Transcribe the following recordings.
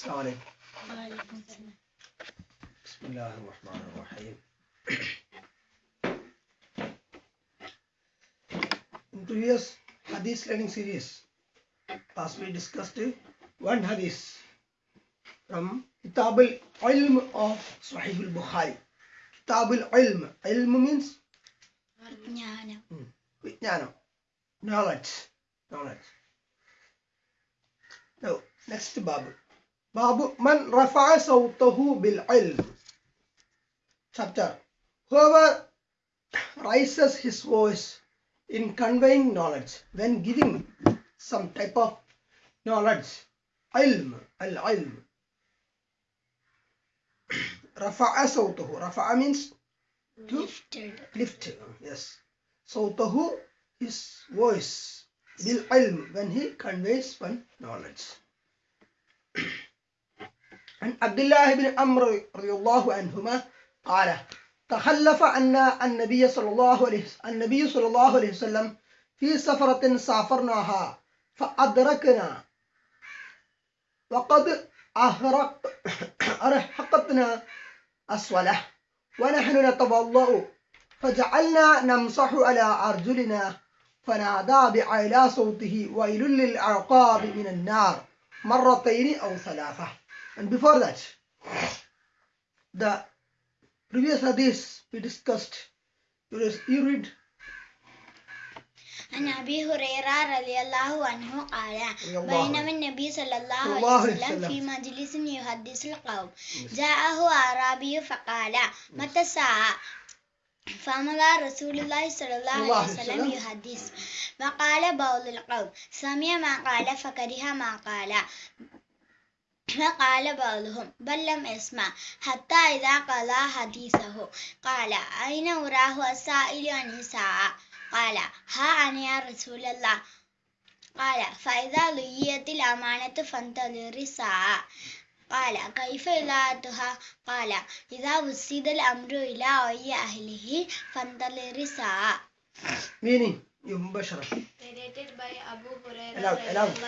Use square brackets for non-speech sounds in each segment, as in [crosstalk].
السلام عليكم وعليكم السلام بسم الله الرحمن الرحيم In previous hadith learning series, as we discussed one hadith from Kitab al-Ilm of Sahih al-Bukhari. Kitab al-Ilm. Ilm means? Vijnana. Hmm. Vijnana. Knowledge. Knowledge. Now, next Bible. Babu Man Rafa'a Sawtahu Bil Ilm. Chapter Whoever raises his voice in conveying knowledge, when giving some type of knowledge, ilm, al ilm. [clears throat] Rafa'a Sawtahu. Rafa'a means to lifted. Lifted, yes. Sawtahu, his voice. Bil ilm, when he conveys one knowledge. عن عبد الله بن عمرو رضي الله عنهما قال تخلف عنا النبي صلى الله عليه النبي صلى الله عليه وسلم في سفرة سافرناها فأدركنا. وقد أهرق أرهقتنا أسوله ونحن نتوضأ فجعلنا نمسح على أرجلنا فنادى بأعلى صوته ويل للعقاب من النار مرتين أو ثلاثة. and before that the previous hadith we discussed you res- you read عن أبي هريرة رضي الله عنه قال رضي الله بينما عنه. النبي صلى الله صلى عليه الله عليه وسلم وسلم. في مجلس يحدث القوم جاءه أعرابي فقال متى الساعة فمضى رسول الله صلى الله صلى الله عليه عليه وسلم وسلم. يحدث وقال بعض القوم سمع ما قال فكره ما قال فقال بعضهم بل لم يسمع حتى إذا قضى حديثه. قال أين أراه السائل عن الساعة قال ها أنا يا رسول الله. قال فإذا ليت الأمانة فانتظر الساعة. قال كيف إذاعتها؟ قال إذا وسد الأمر إلى غير أهله فانتظر الساعة. meaning مباشرة Narrated by Abu Hurairah the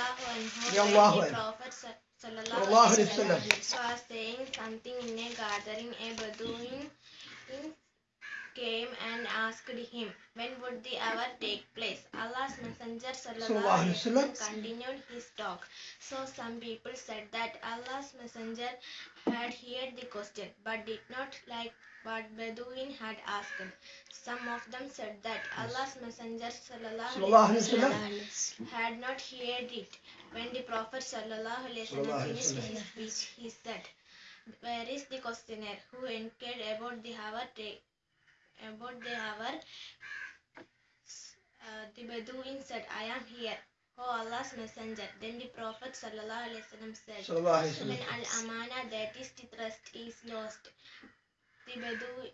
Prophet. Sa- sallallahu Sallallahu alaihi alaihi wasallam. wasallam was saying something in a gathering. A Bedouin came and asked him when would the hour take place. Allah's Messenger sallallahu alaihi wasallam. continued his talk. So some people said that Allah's Messenger had heard the question but did not like what Bedouin had asked. Some of them said that Allah's Messenger sallallahu alaihi wasallam had not heard it When the Prophet sallallahu alaihi Sallallahu wasallam alaihi finished wasallam. his speech, he said, "Where is the questioner who inquired about the hour? ta- about the hour?" Uh, the Bedouin said, "I am here." O Allah's Messenger. Then the Prophet sallallahu alaihi wasallam said, صلى الله عليه "When وسلم al amana, that is the trust, is lost." The Bedouin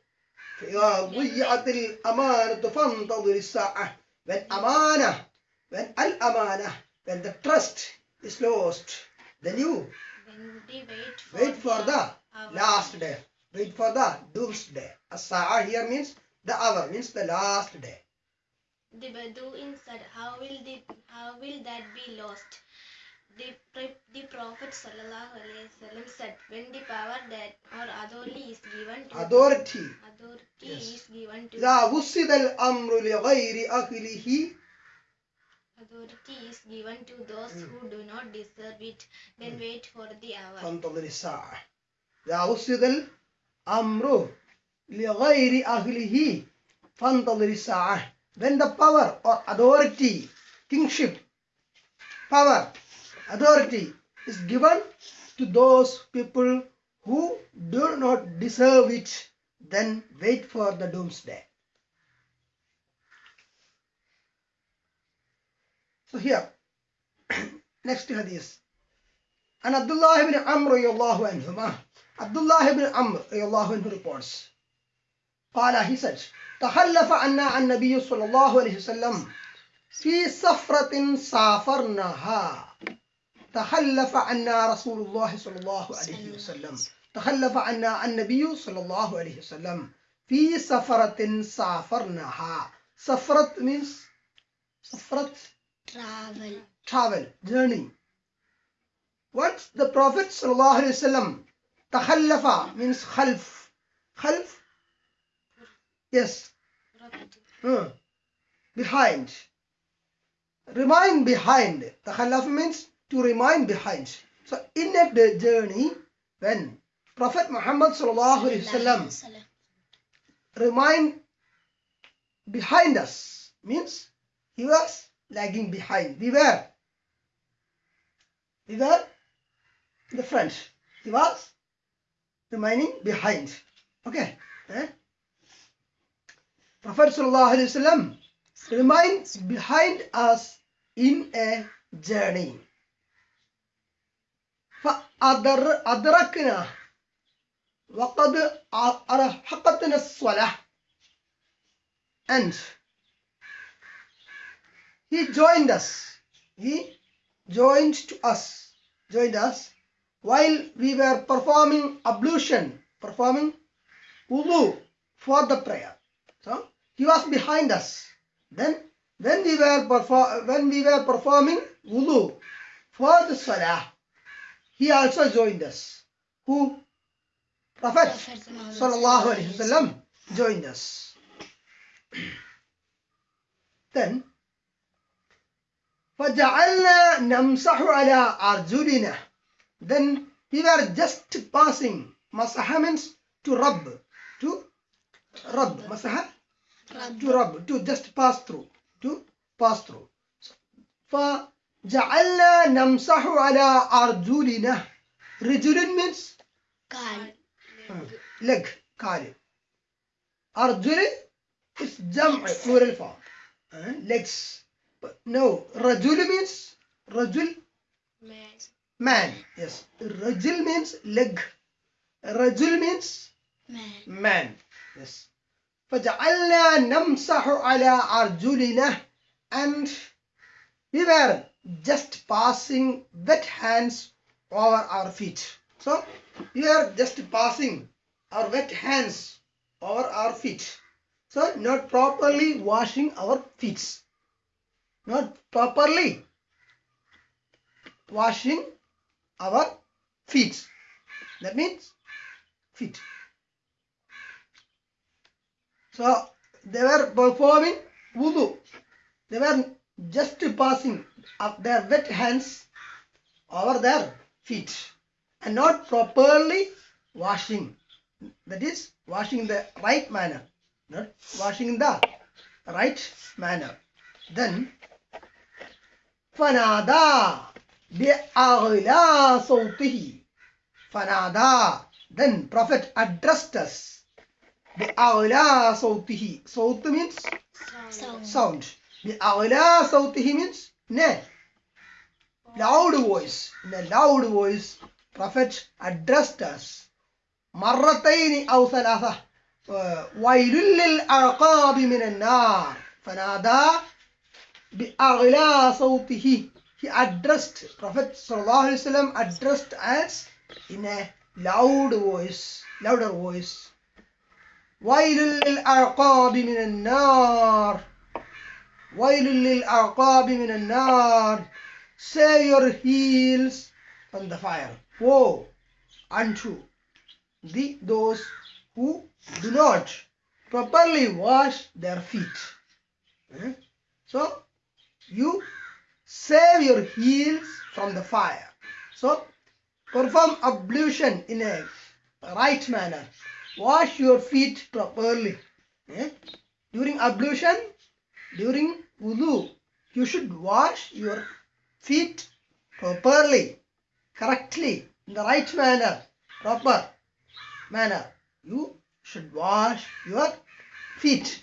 فإذا ضيعت الأمانة فانتظر الساعة when أمانة when الأمانة when the trust is lost, then you wait for, wait for the, the last day. Wait for the doomsday. As-sa'a here means the hour, means the last day. The Bedouin said, how will, the, how will that be lost? The, the Prophet said, when the power that or authority is given to authority, authority yes. is given to authority is given to those who do not deserve it, then wait for the hour." فانتظر الساعة إذا وصد الأمر لغير أهله فانتظر الساعة when the power or authority kingship power authority is given to those people who do not deserve it then wait for the doomsday so here next hadith عن عبد الله بن عمرو رضي الله عنهما عبد الله بن عمرو رضي الله عنه reports قال he said تخلف عنا النبي صلى الله عليه وسلم في سفرة سافرناها تخلف عنا رسول الله صلى الله عليه وسلم تخلف عنا النبي صلى الله عليه وسلم في سفرة سافرناها سفرة means سفرة travel travel journey once the Prophet sallallahu alaihi wasallam takhallafa means khalf. Khalf? Yes. Uh, behind. Remain behind. Takhallaf means to remain behind. So in day- journey, when Prophet Muhammad sallallahu alaihi wasallam remain behind us means he was lagging behind. We were. We were in the front. He was remaining behind. Okay. Eh? Prophet sallallahu alaihi wasallam remains behind us in a journey. فأدر أدركنا وقد أرهقتنا الصلاة and he joined us. He joined to us. Joined us while we were performing ablution performing wudu for the prayer. So he was behind us. Then when we were perform when we were performing wudu for the salah he also joined us. Who? Prophet sallallahu alaihi wasallam joined us. [clears throat] Then فجعلنا نمسح على أرجلنا then we were just passing مسح means to rub to rub مسح to rub to just pass through to pass through فجعلنا نمسح على أرجلنا رجل means كال leg كال أرجل is جمع plural form legs but no رجل means رجل Man. man yes رجل means leg رجل means man man yes فجعلنا نمسح على أرجلنا and we were just passing wet hands over our feet so we are just passing our wet hands over our feet so not properly washing our feet not properly washing our feet that means feet so they were performing wudu. They were just passing their wet hands over their feet and not properly washing. That is washing in the right manner, not washing in the right manner. Then فنادى بأعلى صوته فنادى then prophet addressed us بأعلى صوته صوت means sound sound بأعلى صوته means ne loud voice in a loud voice prophet addressed us مرتين أو ثلاثة آه، ويل للأعقاب من النار فنادى بأعلى صوته he addressed prophet صلى الله عليه وسلم addressed us in a loud voice louder voice ويل للأعقاب من النار ويل للأعقاب من النار say your heels from the fire woe unto the those who do not properly wash their feet Eh? so you save your heels from the fire. So perform ablution in a right manner. Wash your feet properly Eh? during ablution during wudu you should wash your feet properly correctly in the right manner proper manner. You should wash your feet.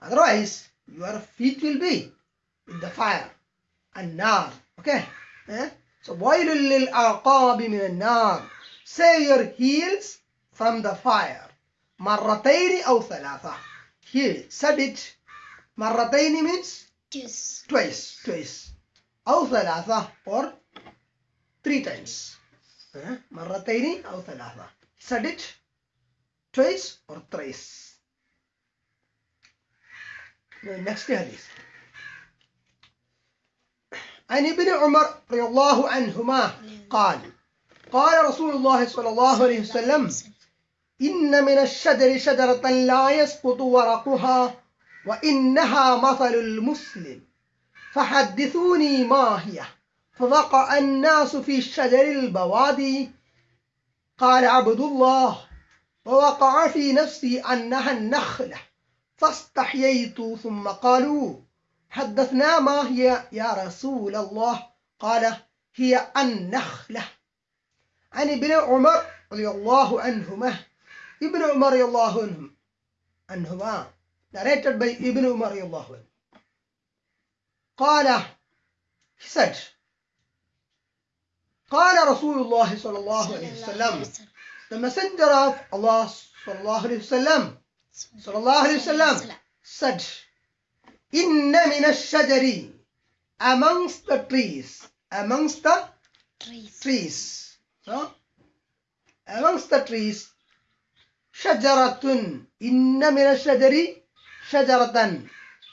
Otherwise your feet will be in the fire and nar okay Eh? so ويل للأعقاب من النار save your heels from the fire مرتين أو ثلاثة he said it مرتين means kiss twice twice أو ثلاثة or three times ها؟ مرتين أو ثلاثة said it twice or thrice next hadith عن ابن عمر رضي الله عنهما قال قال رسول الله صلى الله عليه وسلم إن من الشجر شجرة لا يسقط ورقها وإنها مثل المسلم فحدثوني ما هي؟ فوقع الناس في شجر البوادي. قال عبد الله ووقع في نفسي أنها النخلة فاستحييت ثم قالوا حدثنا ما هي يا رسول الله؟ قال هي النخلة. عن ابن عمر رضي الله عنهما. ابن عمر رضي الله عنهم. عنهما. Narrated by ابن عمر رضي الله عنه. قال he said قال رسول الله صلى الله عليه وسلم. the messenger of Allah صلى الله عليه وسلم. صلى الله عليه وسلم. said Inna minashajari. Amongst the trees. Amongst the trees. trees. So, amongst the trees. Shajaratun. Inna minashajari. Shajaratan.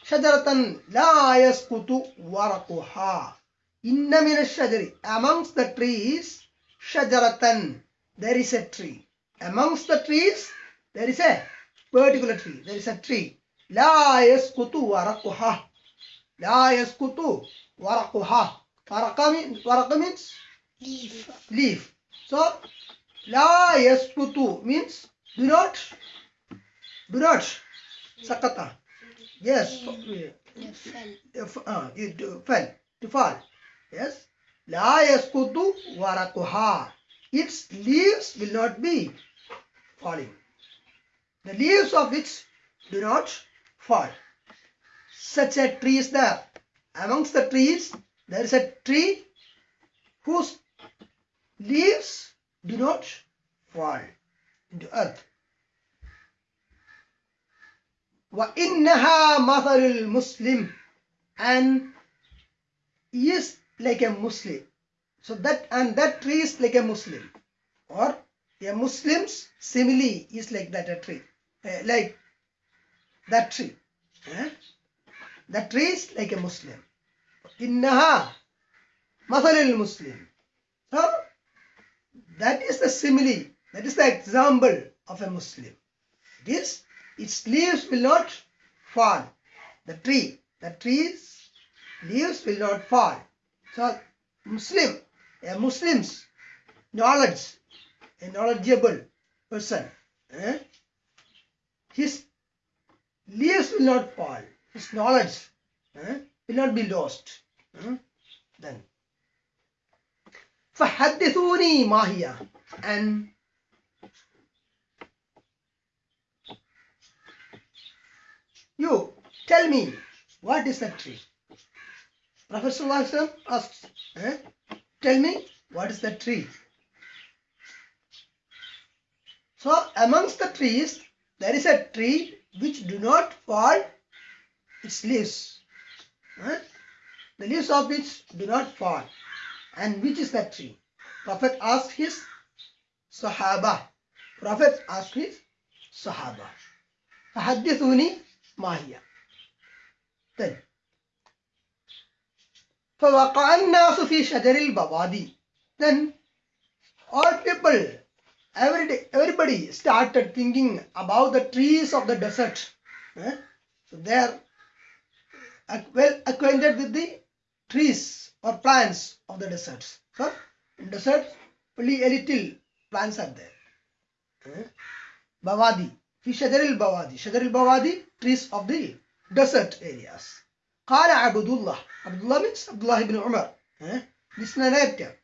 Shajaratan la yaskutu warakuha. Inna minashajari. Amongst the trees. Shajaratan. There is a tree. Amongst the trees, there is a particular tree. There is a tree. لا يسقط ورقها لا يسقط ورقها ورق mean- ورق means Leaf. leaf. So, la yasputu means do not, do not, sakata. Yes, The fell. if, uh, it uh, fell, to fall. Yes, la yasputu warakuha. Its leaves will not be falling. The leaves of it do not fall. Such a tree is there. Amongst the trees, there is a tree whose leaves do not fall into earth. وَإِنَّهَا مَثَلُ الْمُسْلِمِ and he is like a Muslim. So that and that tree is like a Muslim. Or a Muslim's simile is like that a tree. Uh, like that tree. Eh? That tree is like a Muslim. Innaha mathalil Muslim. So that is the simile, that is the example of a Muslim. This, its leaves will not fall. The tree, the tree's leaves will not fall. So Muslim, a Muslim's knowledge, a knowledgeable person, eh? his leaves will not fall. His knowledge eh, will not be lost. eh. Then فحدثوني ما هي and you tell me what is that tree Prophet Sallallahu Alaihi Wasallam asks eh? tell me what is that tree so amongst the trees there is a tree which do not fall its leaves eh? the leaves of which do not fall and which is that tree? Prophet asked his Sahaba. Prophet asked his Sahaba. فحدثوني ما هي. Then فوقع الناس في شجر البوادي. Then all people, every day, everybody started thinking about the trees of the desert. Eh? So they are well acquainted with the trees or plants of the deserts. So in deserts only a little plants are there. Eh? Bawadi, fi shajaril bawadi, shajaril bawadi, trees of the desert areas. Qala Abdullah, Abdullah means Abdullah ibn Umar. Eh? This narrator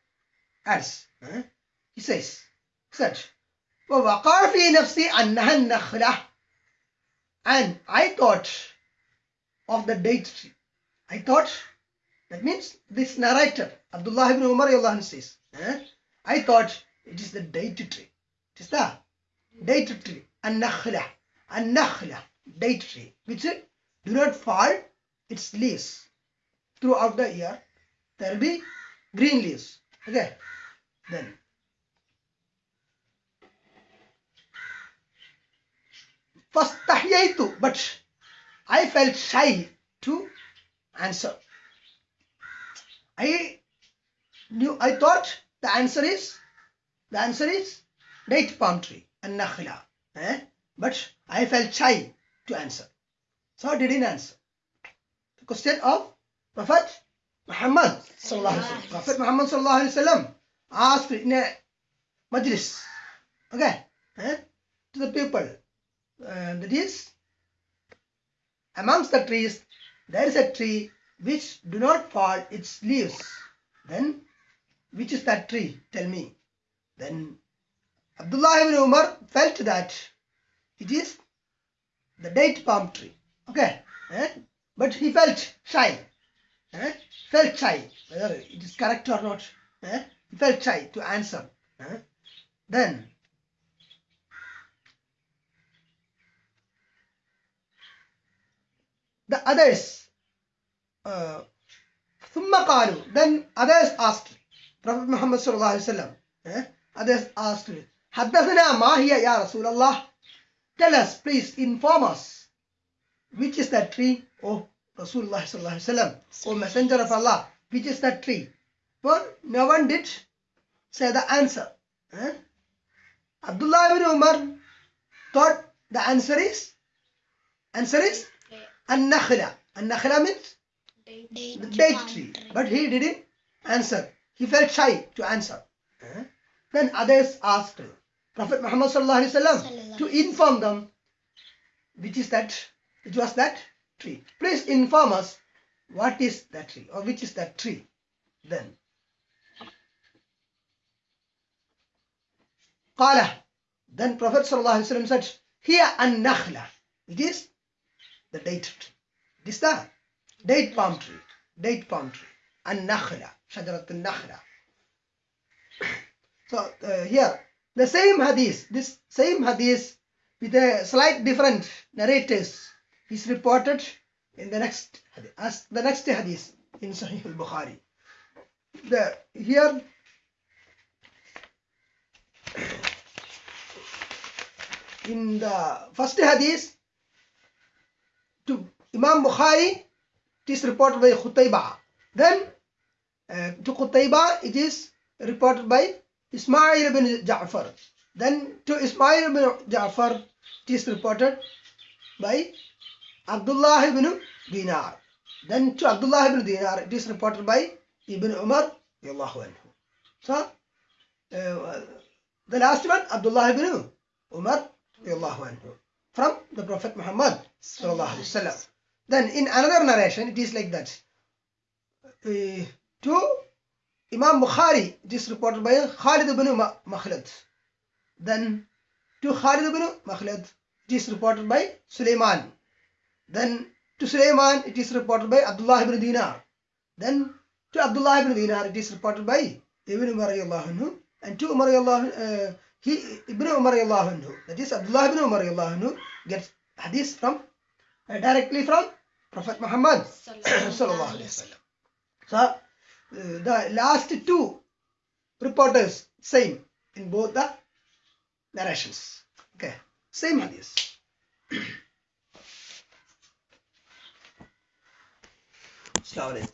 adds, eh? he says, said ووقع في نفسي أنها النخلة and I thought of the date tree I thought that means this narrator, Abdullah ibn Umar radiallahu anhu says, eh, I thought it is the date tree. It is the date tree. An-nakhla. An-nakhla. Date tree. Which do not fall its leaves. Throughout the year, there will be green leaves. Okay. Then. فاستحييت but I felt shy to answer. I knew, I thought the answer is, the answer is date palm tree and nakhla. Eh? But I felt shy to answer. So I didn't answer. The question of Prophet Muhammad sallallahu alaihi wasallam. Prophet Muhammad sallallahu alaihi wasallam asked in a majlis, okay, eh, to the people, uh, that is, amongst the trees, there is a tree which do not fall its leaves. Then, which is that tree? Tell me. Then Abdullah ibn Umar felt that it is the date palm tree. Okay, eh? but he felt shy. Eh? Felt shy whether it is correct or not. Eh? He felt shy to answer. Eh? Then the others uh, ثم قالوا then others asked Prophet Muhammad صلى الله عليه وسلم eh? others asked حدثنا ما هي يا رسول الله tell us please inform us which is that tree oh Rasulullah صلى الله عليه وسلم oh messenger of Allah which is that tree but no one did say the answer eh? Abdullah ibn Umar thought the answer is answer is an-Nakhla. Means the date tree. But he didn't answer. He felt shy to answer. When others asked Prophet Muhammad sallallahu alaihi wasallam to inform them, which is that, which was that tree. Please inform us what is that tree or which is that tree. Then. Qala. Then Prophet sallallahu alaihi wasallam said, here an-nakhla. It is the date tree. This the Date palm tree. Date palm tree. And nakhla. Shajarat nakhla. So uh, here, the same hadith, this same hadith with a slight different narrators is reported in the next hadith, as the next hadith in Sahih al-Bukhari. The, here, in the first hadith, to Imam Bukhari it is reported by Khutayba. Then uh, to Khutayba it is reported by Ismail ibn Ja'far. Then to Ismail ibn Ja'far it is reported by Abdullah ibn Dinar. Then to Abdullah ibn Dinar it is reported by Ibn Umar. So uh, the last one Abdullah ibn Umar from the Prophet Muhammad wasallam. Then in another narration, it is like that. Uh, to Imam Bukhari, it is reported by Khalid ibn Ma- Makhlad. Then to Khalid ibn Makhlad, it is reported by Sulaiman. Then to Sulaiman, it is reported by Abdullah ibn Dinar. Then to Abdullah ibn Dinar, it is reported by Ibn Umar anhu. And to Umar uh, he Ibn Umar anhu, that is Abdullah ibn Umar anhu, gets hadith from uh, directly from Prophet Muhammad [clears throat] sallallahu alaihi wasallam. So uh, the last two reporters same in both the narrations. Okay, same hadith. [clears throat] Assalamu.